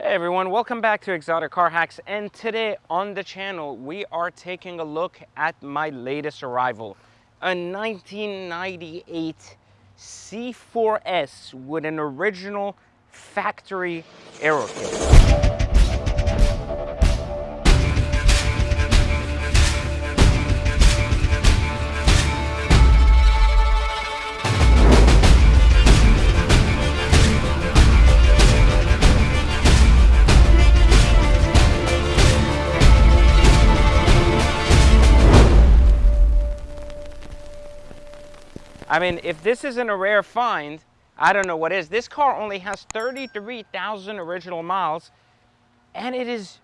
Hey everyone, welcome back to Exotic Car Hacks. And today on the channel we are taking a look at my latest arrival, a 1998 C4S with an original factory aero I mean, if this isn't a rare find, I don't know what is. This car only has 33,000 original miles and it is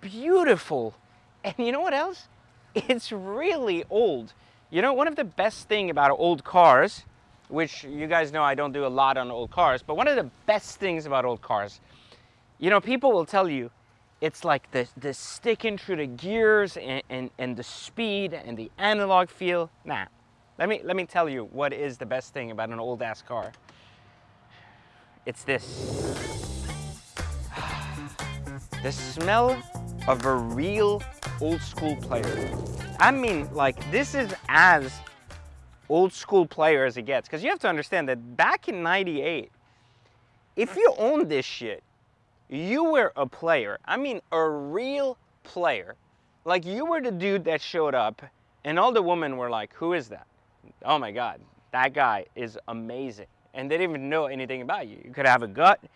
beautiful. And you know what else? It's really old. You know, one of the best thing about old cars, which you guys know I don't do a lot on old cars, but one of the best things about old cars, you know, people will tell you it's like the, the sticking through the gears and, and, and the speed and the analog feel. Nah, let me, let me tell you what is the best thing about an old ass car. It's this. The smell of a real old school player. I mean, like, this is as old school player as it gets. Because you have to understand that back in 98, if you owned this shit, you were a player. I mean, a real player. Like, you were the dude that showed up, and all the women were like, who is that? Oh my God, that guy is amazing. And they didn't even know anything about you. You could have a gut, you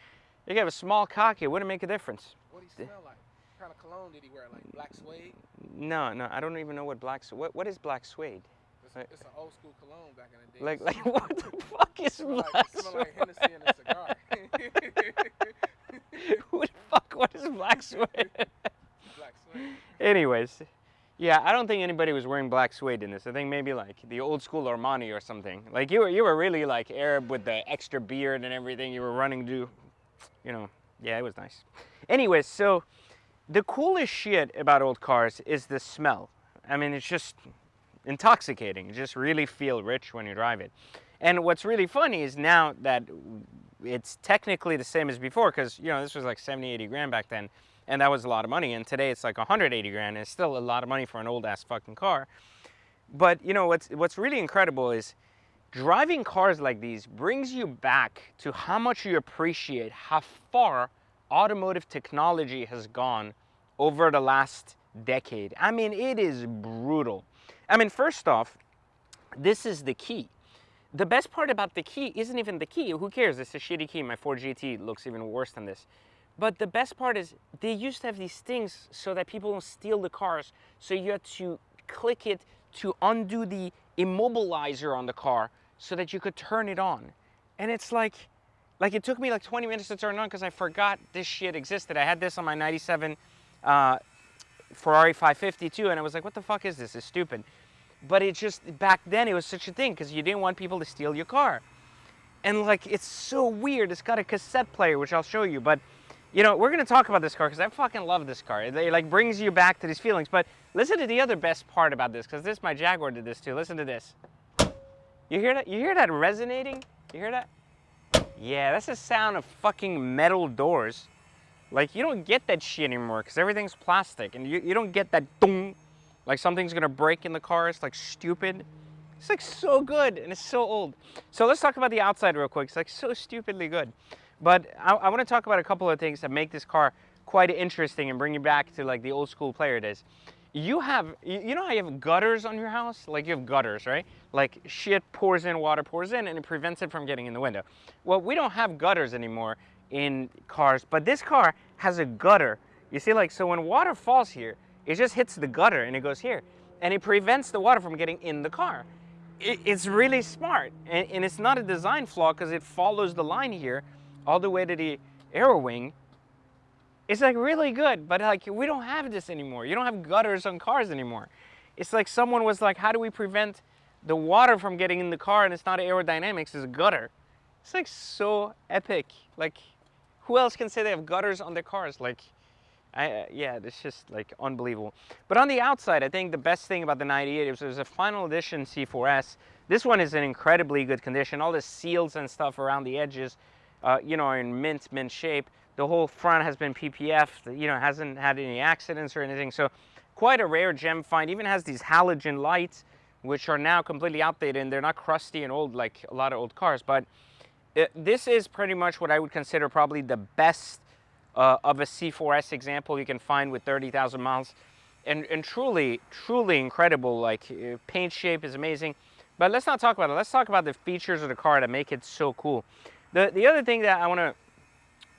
could have a small cock, it wouldn't make a difference. What did he smell like? What kind of cologne did he wear? Like black suede? No, no, I don't even know what black what what is black suede? It's, it's an old school cologne back in the day. Like like what the fuck is black like, suede? Smell like Hennessy and a cigar. Who the fuck what is black suede? black suede. Anyways, yeah, I don't think anybody was wearing black suede in this. I think maybe like the old school Armani or something. Like you were, you were really like Arab with the extra beard and everything. You were running to, you know, yeah, it was nice. Anyways, so the coolest shit about old cars is the smell. I mean, it's just intoxicating. You just really feel rich when you drive it. And what's really funny is now that it's technically the same as before, because, you know, this was like 70, 80 grand back then and that was a lot of money. And today it's like 180 grand, and it's still a lot of money for an old ass fucking car. But you know what's what's really incredible is driving cars like these brings you back to how much you appreciate how far automotive technology has gone over the last decade. I mean, it is brutal. I mean, first off, this is the key. The best part about the key isn't even the key. Who cares? It's a shitty key. My Ford GT looks even worse than this. But the best part is they used to have these things so that people don't steal the cars. So you had to click it to undo the immobilizer on the car so that you could turn it on. And it's like, like it took me like 20 minutes to turn on because I forgot this shit existed. I had this on my 97 uh, Ferrari 552 and I was like, what the fuck is this? It's stupid. But it just, back then it was such a thing because you didn't want people to steal your car. And like, it's so weird. It's got a cassette player, which I'll show you, but you know, we're going to talk about this car because I fucking love this car. It, it, like brings you back to these feelings. But listen to the other best part about this because this, my Jaguar did this too. Listen to this. You hear that? You hear that resonating? You hear that? Yeah, that's the sound of fucking metal doors. Like you don't get that shit anymore because everything's plastic and you, you don't get that dong, like something's going to break in the car. It's like stupid. It's like so good and it's so old. So let's talk about the outside real quick. It's like so stupidly good. But I, I want to talk about a couple of things that make this car quite interesting and bring you back to like the old school player it is. You have, you know how you have gutters on your house? Like you have gutters, right? Like shit pours in, water pours in, and it prevents it from getting in the window. Well, we don't have gutters anymore in cars, but this car has a gutter. You see, like, so when water falls here, it just hits the gutter and it goes here. And it prevents the water from getting in the car. It, it's really smart. And, and it's not a design flaw because it follows the line here all the way to the aero wing, it's like really good, but like we don't have this anymore. You don't have gutters on cars anymore. It's like someone was like, how do we prevent the water from getting in the car and it's not aerodynamics, it's a gutter. It's like so epic. Like who else can say they have gutters on their cars? Like, I, uh, yeah, it's just like unbelievable. But on the outside, I think the best thing about the 98 is was a final edition C4S. This one is in incredibly good condition. All the seals and stuff around the edges uh, you know, in mint, mint shape. The whole front has been PPF. You know, hasn't had any accidents or anything. So quite a rare gem find. Even has these halogen lights, which are now completely outdated and they're not crusty and old like a lot of old cars. But it, this is pretty much what I would consider probably the best uh, of a C4S example you can find with 30,000 miles. And, and truly, truly incredible. Like uh, paint shape is amazing. But let's not talk about it. Let's talk about the features of the car that make it so cool. The, the other thing that I want to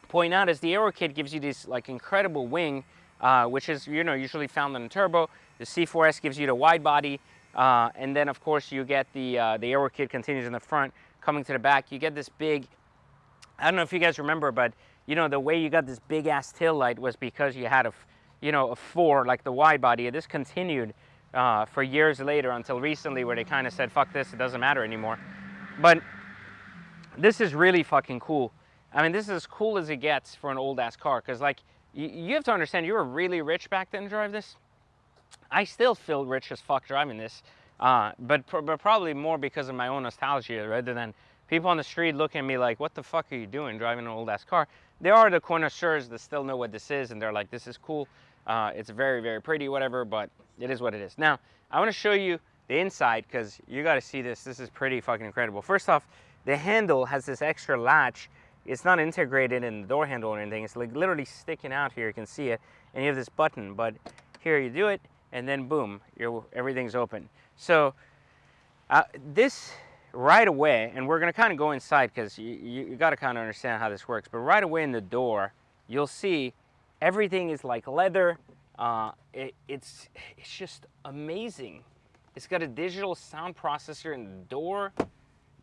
point out is the Aero Kit gives you this like incredible wing, uh, which is you know usually found in a turbo. The C4S gives you the wide body, uh, and then of course you get the uh, the Aero Kit continues in the front, coming to the back. You get this big. I don't know if you guys remember, but you know the way you got this big ass tail light was because you had a, you know, a four like the wide body. This continued uh, for years later until recently, where they kind of said, "Fuck this, it doesn't matter anymore." But this is really fucking cool. I mean, this is as cool as it gets for an old ass car. Cause like, you, have to understand, you were really rich back then to drive this. I still feel rich as fuck driving this, uh, but, but probably more because of my own nostalgia rather than people on the street looking at me like, what the fuck are you doing driving an old ass car? There are the connoisseurs that still know what this is and they're like, this is cool. Uh, it's very, very pretty, whatever, but it is what it is. Now, I want to show you the inside because you got to see this. This is pretty fucking incredible. First off, the handle has this extra latch it's not integrated in the door handle or anything. It's like literally sticking out here. You can see it. And you have this button, but here you do it and then boom, everything's open. So uh, this right away, and we're gonna kind of go inside because you, you, you got to kind of understand how this works, but right away in the door, you'll see everything is like leather. Uh, it, it's, it's just amazing. It's got a digital sound processor in the door.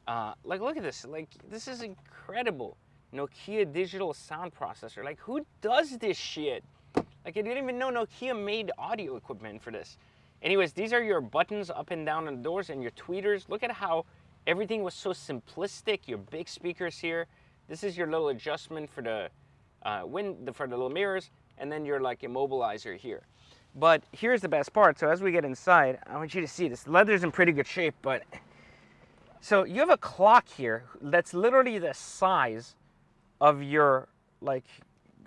Uh, like, look at this. Like, this is incredible. Nokia digital sound processor. Like who does this shit? Like I didn't even know Nokia made audio equipment for this. Anyways, these are your buttons up and down on the doors and your tweeters. Look at how everything was so simplistic. Your big speakers here. This is your little adjustment for the uh, wind, for the little mirrors, and then your like immobilizer here. But here's the best part. So as we get inside, I want you to see this. The leather's in pretty good shape, but so you have a clock here that's literally the size of your like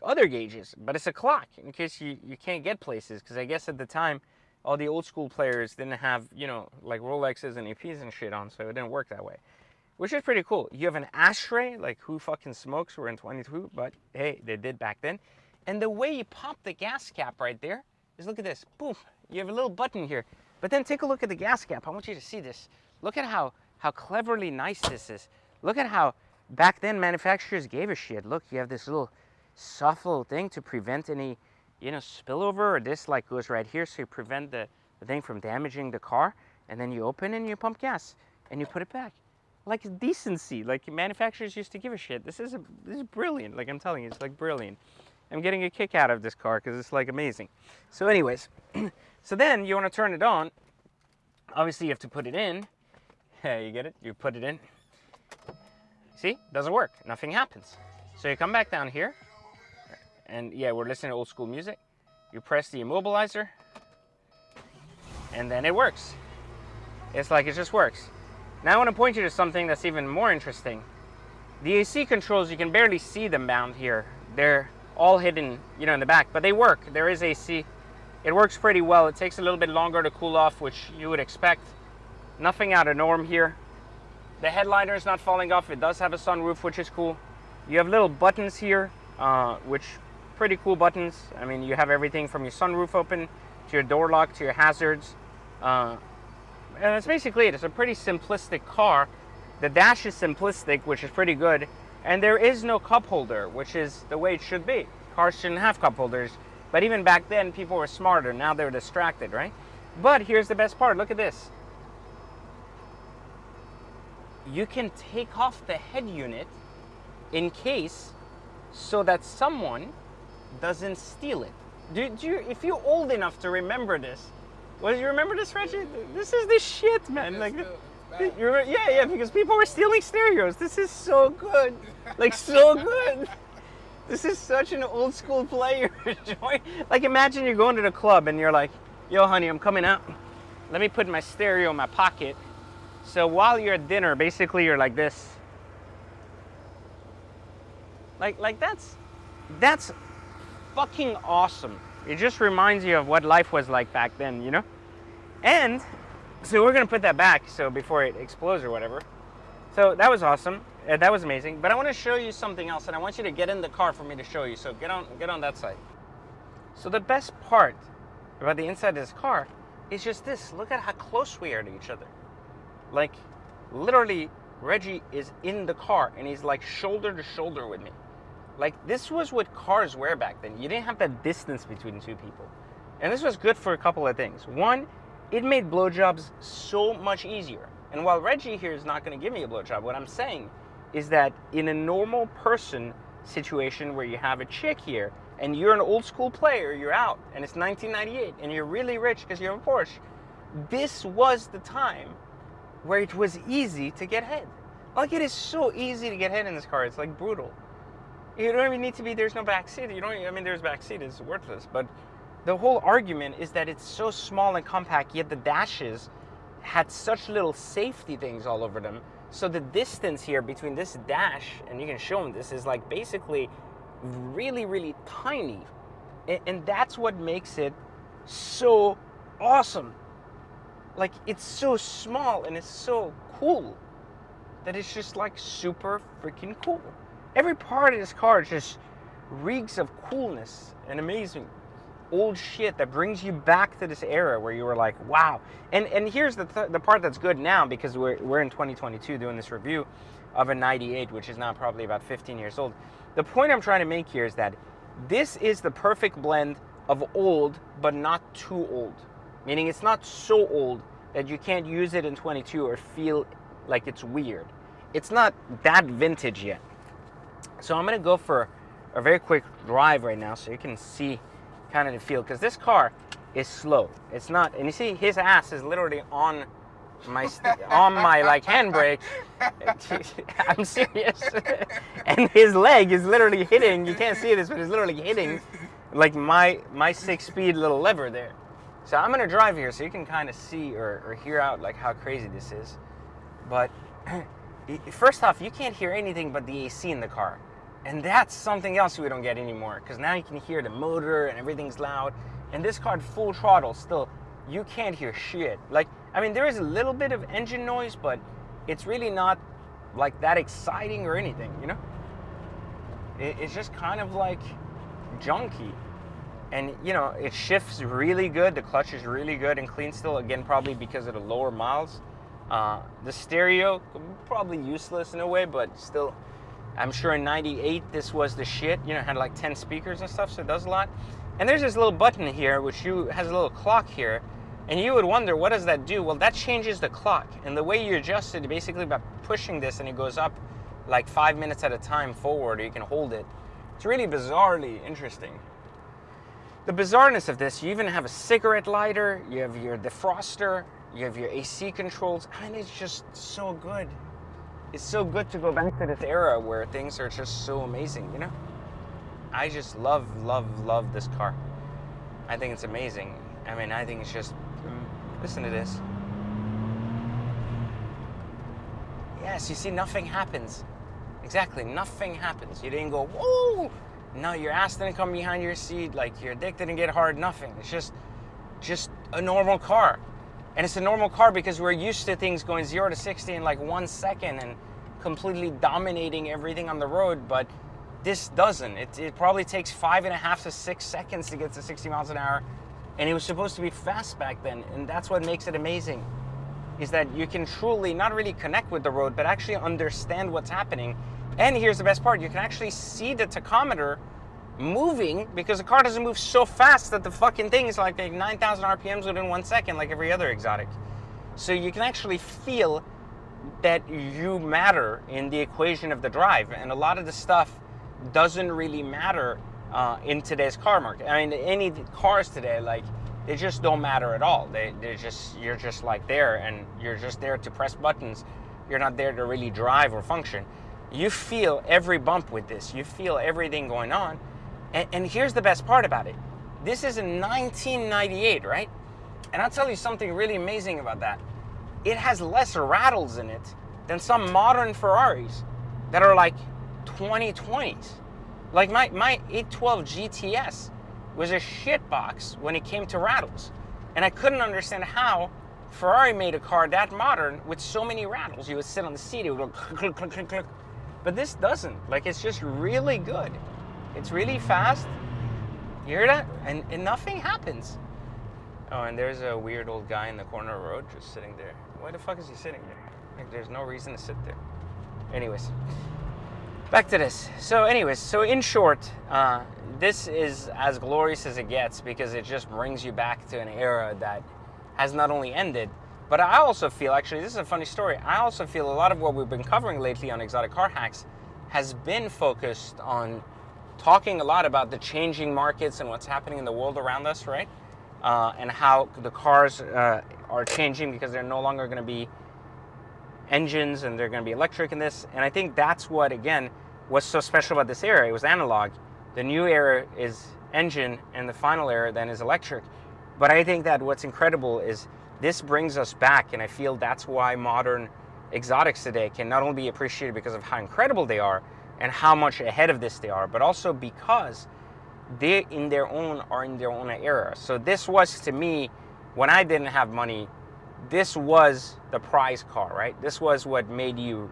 other gauges, but it's a clock in case you, you can't get places. Because I guess at the time, all the old school players didn't have, you know, like Rolexes and APs and shit on, so it didn't work that way. Which is pretty cool. You have an ashtray, like who fucking smokes? We're in 22, but hey, they did back then. And the way you pop the gas cap right there is look at this. Boom. You have a little button here. But then take a look at the gas cap. I want you to see this. Look at how, how cleverly nice this is. Look at how back then manufacturers gave a shit. Look, you have this little soft little thing to prevent any, you know, spillover or this like goes right here so you prevent the, the thing from damaging the car. And then you open and you pump gas and you put it back. Like decency, like manufacturers used to give a shit. This is, a, this is brilliant. Like I'm telling you, it's like brilliant. I'm getting a kick out of this car because it's like amazing. So anyways, so then you want to turn it on. Obviously you have to put it in. Yeah, you get it? You put it in. See, doesn't work, nothing happens. So you come back down here, and yeah, we're listening to old school music. You press the immobilizer, and then it works. It's like it just works. Now I want to point you to something that's even more interesting. The AC controls, you can barely see them down here. They're all hidden, you know, in the back, but they work. There is AC. It works pretty well. It takes a little bit longer to cool off, which you would expect. Nothing out of norm here. The headliner is not falling off. It does have a sunroof, which is cool. You have little buttons here, uh, which pretty cool buttons. I mean, you have everything from your sunroof open to your door lock to your hazards. Uh, and that's basically it. It's a pretty simplistic car. The dash is simplistic, which is pretty good. And there is no cup holder, which is the way it should be. Cars shouldn't have cup holders. But even back then, people were smarter. Now they're distracted, right? But here's the best part. Look at this you can take off the head unit in case so that someone doesn't steal it. Do, do you, if you're old enough to remember this, well, you remember this, Reggie? This is the shit, man. like, yeah, yeah, because people were stealing stereos. This is so good, like so good. This is such an old school player. like, imagine you're going to the club and you're like, "Yo, honey, I'm coming out. Let me put my stereo in my pocket." So while you're at dinner, basically you're like this. Like, like that's, that's fucking awesome. It just reminds you of what life was like back then, you know? And so we're gonna put that back so before it explodes or whatever. So that was awesome. Uh, that was amazing. But I want to show you something else, and I want you to get in the car for me to show you. So get on, get on that side. So the best part about the inside of this car is just this. Look at how close we are to each other. Like, literally, Reggie is in the car, and he's like shoulder to shoulder with me. Like this was what cars were back then. You didn't have that distance between two people. And this was good for a couple of things. One, it made blowjobs so much easier. And while Reggie here is not going to give me a blowjob, what I'm saying is that in a normal person situation where you have a chick here and you're an old school player, you're out, and it's 1998 and you're really rich because you have a Porsche, this was the time where it was easy to get head. Like it is so easy to get head in this car. It's like brutal. You don't even need to be, there's no back seat. You don't, I mean, there's back seat, it's worthless. But the whole argument is that it's so small and compact, yet the dashes had such little safety things all over them. So the distance here between this dash, and you can show them this, is like basically really, really tiny. And, and that's what makes it so awesome. Like it's so small and it's so cool that it's just like super freaking cool. Every part of this car just reeks of coolness and amazing old shit that brings you back to this era where you were like, wow. And and here's the th- the part that's good now because we're we're in 2022 doing this review of a 98, which is now probably about 15 years old. The point I'm trying to make here is that this is the perfect blend of old but not too old. Meaning it's not so old that you can't use it in 22 or feel like it's weird. It's not that vintage yet. So I'm gonna go for a very quick drive right now so you can see kind of the feel because this car is slow. It's not, and you see his ass is literally on my on my like handbrake. I'm serious. and his leg is literally hitting. You can't see this, but it's literally hitting like my my six speed little lever there. So I'm gonna drive here so you can kind of see or, or hear out like how crazy this is. But first off, you can't hear anything but the AC in the car. And that's something else we don't get anymore because now you can hear the motor and everything's loud. And this car full throttle still, you can't hear shit. Like, I mean, there is a little bit of engine noise, but it's really not like that exciting or anything, you know? it's just kind of like junky. And you know, it shifts really good. The clutch is really good and clean still. Again, probably because of the lower miles. Uh, the stereo, probably useless in a way, but still I'm sure in 98 this was the shit, you know, had like 10 speakers and stuff, so it does a lot. And there's this little button here, which you has a little clock here, and you would wonder, what does that do? Well, that changes the clock. And the way you adjust it, basically by pushing this and it goes up like five minutes at a time forward, or you can hold it. It's really bizarrely interesting. The bizarreness of this, you even have a cigarette lighter, you have your defroster, you have your AC controls, and it's just so good it's so good to go back to this era where things are just so amazing, you know? I just love, love, love this car. I think it's amazing. I mean, I think it's just, mm, listen to this. Yes, you see, nothing happens. Exactly, nothing happens. You didn't go, whoa! No, your ass didn't come behind your seat, like your dick didn't get hard, nothing. It's just, just a normal car. And it's a normal car because we're used to things going zero to 60 in like one second and completely dominating everything on the road, but this doesn't. It, it probably takes five and a half to six seconds to get to 60 miles an hour. And it was supposed to be fast back then. And that's what makes it amazing is that you can truly not really connect with the road, but actually understand what's happening. And here's the best part you can actually see the tachometer moving because the car doesn't move so fast that the fucking thing is like 9,000 RPMs within one second, like every other exotic. So you can actually feel that you matter in the equation of the drive. And a lot of the stuff doesn't really matter uh, in today's car market. I mean, any cars today, like, they just don't matter at all. They, they're just, you're just like there and you're just there to press buttons. You're not there to really drive or function. You feel every bump with this. You feel everything going on and, and here's the best part about it. This is in 1998, right? And I'll tell you something really amazing about that. It has less rattles in it than some modern Ferraris that are like 2020s. Like my, my 812 GTS was a shitbox when it came to rattles. And I couldn't understand how Ferrari made a car that modern with so many rattles. You would sit on the seat, it would go click, click, click, click. But this doesn't. Like it's just really good. It's really fast. You hear that? And, and nothing happens. Oh, and there's a weird old guy in the corner of the road just sitting there. Why the fuck is he sitting there? Like, there's no reason to sit there. Anyways, back to this. So, anyways, so in short, uh, this is as glorious as it gets because it just brings you back to an era that has not only ended, but I also feel actually, this is a funny story. I also feel a lot of what we've been covering lately on Exotic Car Hacks has been focused on talking a lot about the changing markets and what's happening in the world around us, right? Uh, and how the cars uh, are changing because they're no longer going to be engines and they're going to be electric in this. And I think that's what, again, was so special about this era. It was analog. The new era is engine, and the final era then is electric. But I think that what's incredible is this brings us back, and I feel that's why modern exotics today can not only be appreciated because of how incredible they are and how much ahead of this they are, but also because they in their own are in their own era. So this was to me, when I didn't have money, this was the prize car, right? This was what made you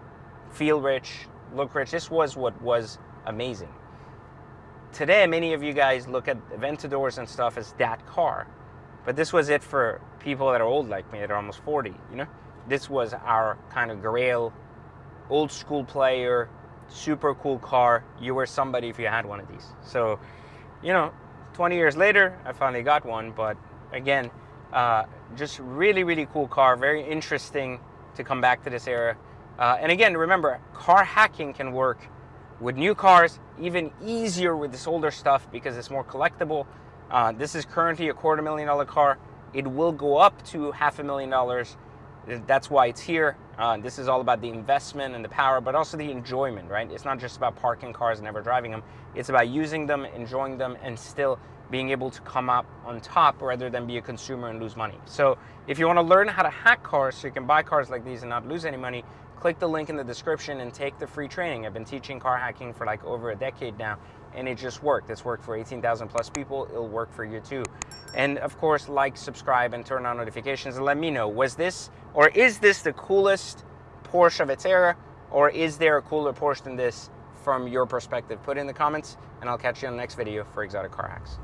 feel rich, look rich. This was what was amazing. Today, many of you guys look at Aventadors and stuff as that car, but this was it for people that are old like me, that are almost 40, you know? This was our kind of grail, old school player, super cool car. You were somebody if you had one of these. So, you know, 20 years later, I finally got one, but again, uh, just really, really cool car. Very interesting to come back to this era. Uh, and again, remember, car hacking can work with new cars, even easier with this older stuff because it's more collectible. Uh, this is currently a quarter million dollar car. It will go up to half a million dollars. That's why it's here. Uh, this is all about the investment and the power, but also the enjoyment, right? It's not just about parking cars and never driving them. It's about using them, enjoying them, and still being able to come up on top rather than be a consumer and lose money. So if you want to learn how to hack cars so you can buy cars like these and not lose any money, click the link in the description and take the free training. I've been teaching car hacking for like over a decade now and it just worked. It's worked for 18,000 plus people. It'll work for you too. And of course, like, subscribe, and turn on notifications and let me know, was this or is this the coolest Porsche of its era or is there a cooler Porsche than this from your perspective? Put in the comments and I'll catch you on the next video for Exotic Car Hacks.